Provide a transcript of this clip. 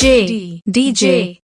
DJ